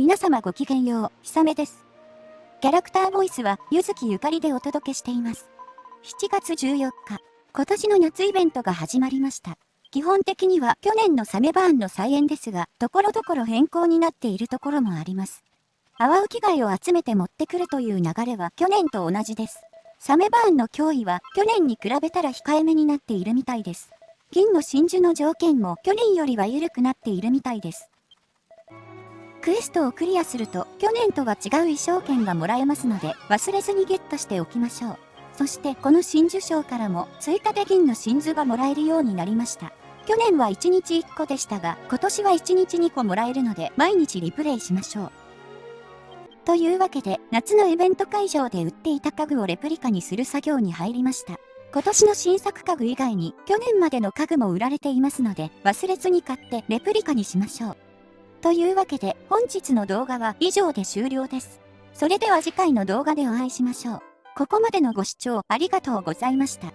皆様ごきげんよう、ひさめです。キャラクターボイスは、ゆずきゆかりでお届けしています。7月14日、今年の夏イベントが始まりました。基本的には去年のサメバーンの再演ですが、ところどころ変更になっているところもあります。アワウキ貝を集めて持ってくるという流れは去年と同じです。サメバーンの脅威は去年に比べたら控えめになっているみたいです。銀の真珠の条件も去年よりは緩くなっているみたいです。クエストをクリアすると去年とは違う衣装券がもらえますので忘れずにゲットしておきましょう。そしてこの真珠賞からも追加で銀の真珠がもらえるようになりました。去年は1日1個でしたが今年は1日2個もらえるので毎日リプレイしましょう。というわけで夏のイベント会場で売っていた家具をレプリカにする作業に入りました。今年の新作家具以外に去年までの家具も売られていますので忘れずに買ってレプリカにしましょう。というわけで本日の動画は以上で終了です。それでは次回の動画でお会いしましょう。ここまでのご視聴ありがとうございました。